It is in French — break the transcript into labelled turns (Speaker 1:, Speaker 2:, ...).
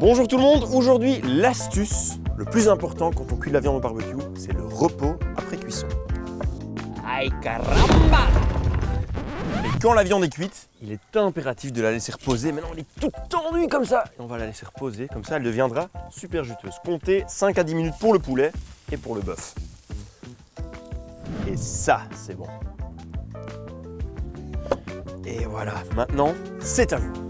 Speaker 1: Bonjour tout le monde, aujourd'hui l'astuce, le plus important quand on cuit la viande au barbecue, c'est le repos après cuisson.
Speaker 2: Aïe caramba
Speaker 1: Et quand la viande est cuite, il est impératif de la laisser reposer. Maintenant elle est toute tendue comme ça. Et on va la laisser reposer, comme ça elle deviendra super juteuse. Comptez 5 à 10 minutes pour le poulet et pour le bœuf. Et ça, c'est bon. Et voilà, maintenant, c'est à vous.